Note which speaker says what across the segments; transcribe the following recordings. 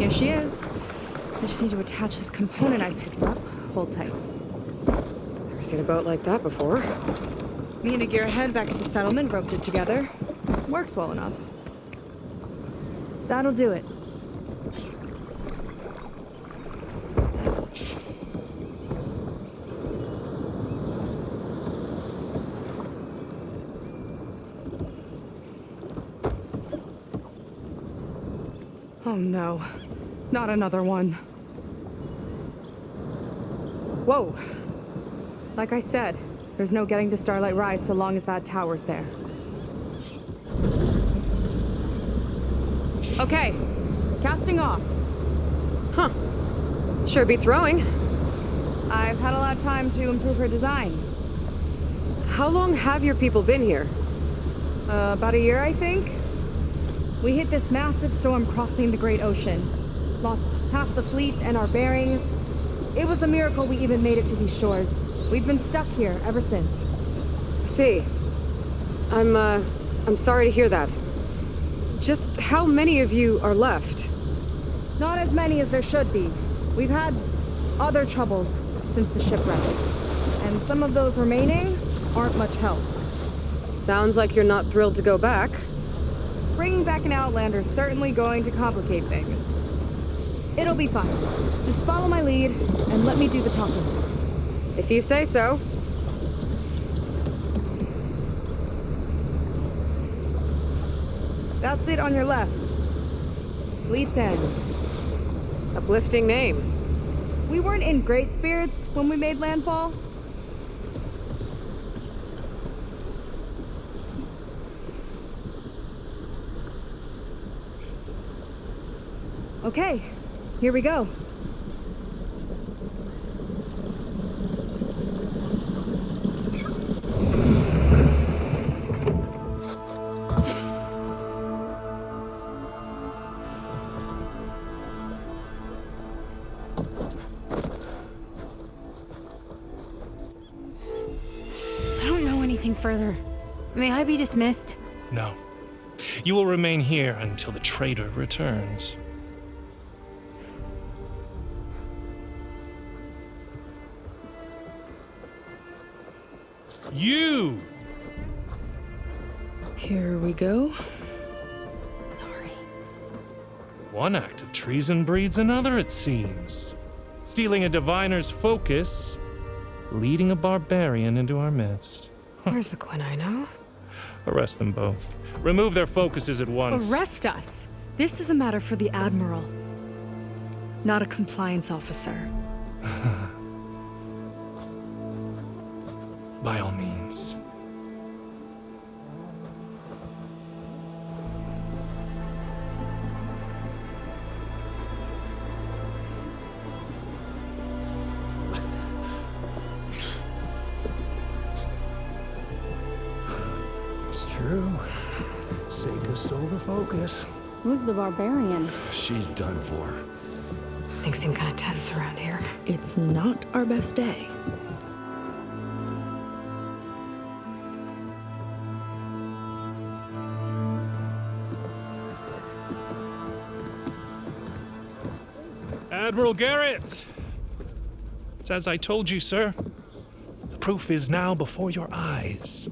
Speaker 1: Here she is. I just need to attach this component I picked up. Hold tight.
Speaker 2: Never seen a boat like that before.
Speaker 1: Me and a gearhead back at the settlement roped it together. Works well enough. That'll do it. Oh no. Not another one. Whoa. Like I said, there's no getting to Starlight Rise so long as that tower's there. Okay, casting off.
Speaker 2: Huh. Sure beats rowing.
Speaker 1: I've had a lot of time to improve her design.
Speaker 2: How long have your people been here?
Speaker 1: Uh, about a year, I think. We hit this massive storm crossing the Great Ocean. Lost half the fleet and our bearings. It was a miracle we even made it to these shores. We've been stuck here ever since.
Speaker 2: See. I'm, uh, I'm sorry to hear that. Just how many of you are left?
Speaker 1: Not as many as there should be. We've had other troubles since the shipwreck. And some of those remaining aren't much help.
Speaker 2: Sounds like you're not thrilled to go back.
Speaker 1: Bringing back an Outlander is certainly going to complicate things. It'll be fine. Just follow my lead and let me do the talking.
Speaker 2: If you say so.
Speaker 1: That's it on your left. Fleet's End.
Speaker 2: Uplifting name.
Speaker 1: We weren't in great spirits when we made landfall. Okay, here we go.
Speaker 3: I don't know anything further. May I be dismissed?
Speaker 4: No. You will remain here until the traitor returns. You!
Speaker 1: Here we go. Sorry.
Speaker 4: One act of treason breeds another, it seems. Stealing a diviner's focus, leading a barbarian into our midst.
Speaker 1: Where's the Quinino?
Speaker 4: Arrest them both. Remove their focuses at once.
Speaker 1: Arrest us! This is a matter for the Admiral, not a compliance officer.
Speaker 5: Seyka stole the focus.
Speaker 3: Who's the barbarian?
Speaker 5: She's done for.
Speaker 2: Things seem kind of tense around here.
Speaker 1: It's not our best day.
Speaker 4: Admiral Garrett! It's as I told you, sir. The proof is now before your eyes.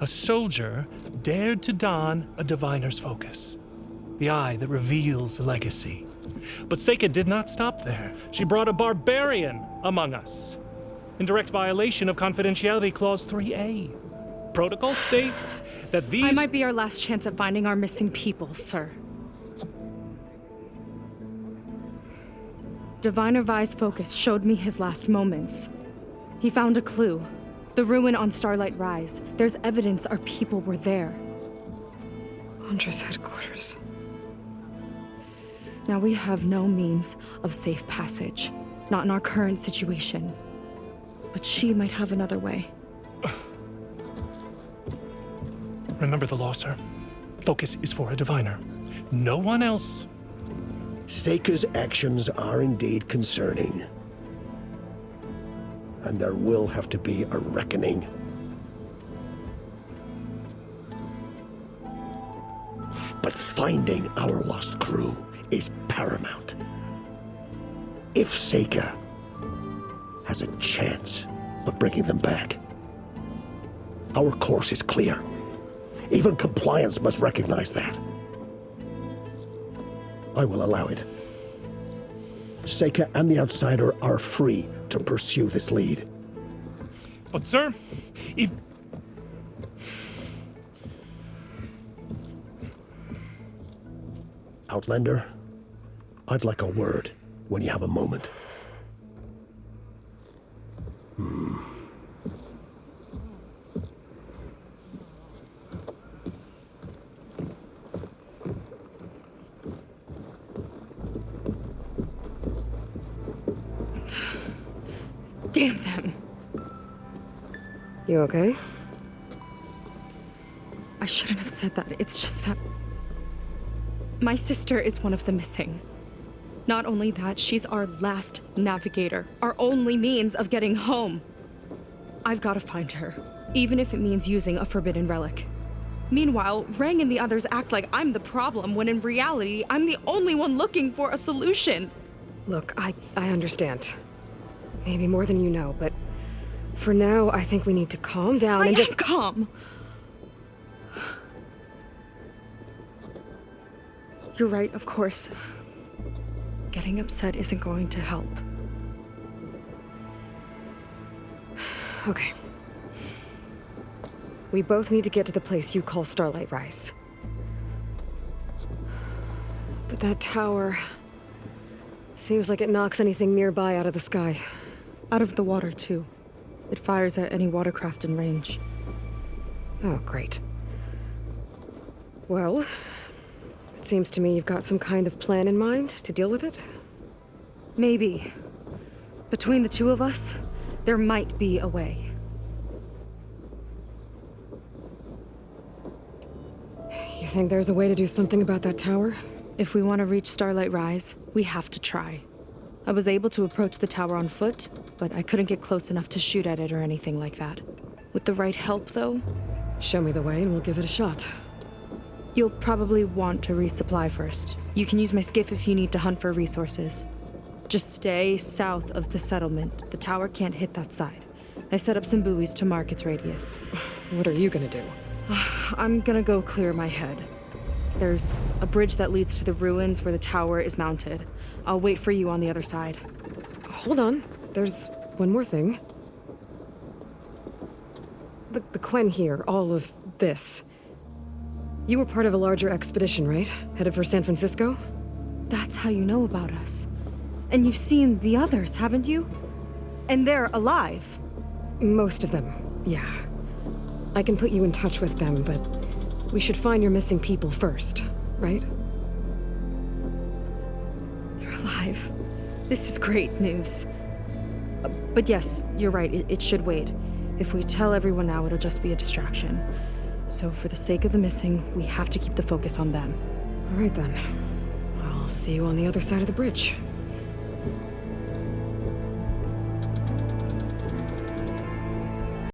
Speaker 4: A soldier dared to don a diviner's focus, the eye that reveals the legacy. But Seyka did not stop there. She brought a barbarian among us, in direct violation of Confidentiality Clause 3A. Protocol states that these.
Speaker 1: I might be our last chance at finding our missing people, sir. Diviner Vi's focus showed me his last moments. He found a clue. The ruin on Starlight Rise. There's evidence our people were there.
Speaker 2: Andra's headquarters.
Speaker 1: Now we have no means of safe passage. Not in our current situation. But she might have another way.
Speaker 4: Remember the law, sir. Focus is for a diviner. No one else.
Speaker 5: Seyka's actions are indeed concerning. And there will have to be a reckoning. But finding our lost crew
Speaker 6: is paramount. If Seyka has a chance of bringing them back, our course is clear. Even compliance must recognize that. I will allow it. Seyka and the Outsider are free to pursue this lead.
Speaker 4: But, sir, if.
Speaker 6: Outlander, I'd like a word when you have a moment.
Speaker 3: Damn them.
Speaker 2: You okay?
Speaker 1: I shouldn't have said that. It's just that. My sister is one of the missing. Not only that, she's our last navigator, our only means of getting home. I've got to find her, even if it means using a forbidden relic. Meanwhile, Rang and the others act like I'm the problem when in reality, I'm the only one looking for a solution.
Speaker 2: Look, I, I understand. Maybe more than you know, but for now, I think we need to calm down
Speaker 1: I
Speaker 2: and just.
Speaker 1: calm. You're right, of course. Getting upset isn't going to help.
Speaker 2: Okay. We both need to get to the place you call Starlight Rise. But that tower. Seems like it knocks anything nearby out of the sky.
Speaker 1: Out of the water, too. It fires at any watercraft in range.
Speaker 2: Oh, great. Well, it seems to me you've got some kind of plan in mind to deal with it.
Speaker 1: Maybe. Between the two of us, there might be a way.
Speaker 2: You think there's a way to do something about that tower?
Speaker 1: If we want to reach Starlight Rise, we have to try. I was able to approach the tower on foot, but I couldn't get close enough to shoot at it or anything like that. With the right help, though,
Speaker 2: Show me the way and we'll give it a shot.
Speaker 1: you'll probably want to resupply first. You can use my skiff if you need to hunt for resources. Just stay south of the settlement. The tower can't hit that side. I set up some buoys to mark its radius.
Speaker 2: What are you gonna do?
Speaker 1: I'm gonna go clear my head. There's a bridge that leads to the ruins where the tower is mounted. I'll wait for you on the other side.
Speaker 2: Hold on. There's one more thing. The, the Quen here, all of this. You were part of a larger expedition, right? Headed for San Francisco?
Speaker 1: That's how you know about us. And you've seen the others, haven't you? And they're alive.
Speaker 2: Most of them, yeah. I can put you in touch with them, but we should find your missing people first, right?
Speaker 1: Alive. This is great news. But yes, you're right, it, it should wait. If we tell everyone now, it'll just be a distraction. So, for the sake of the missing, we have to keep the focus on them.
Speaker 2: All right then. I'll see you on the other side of the bridge.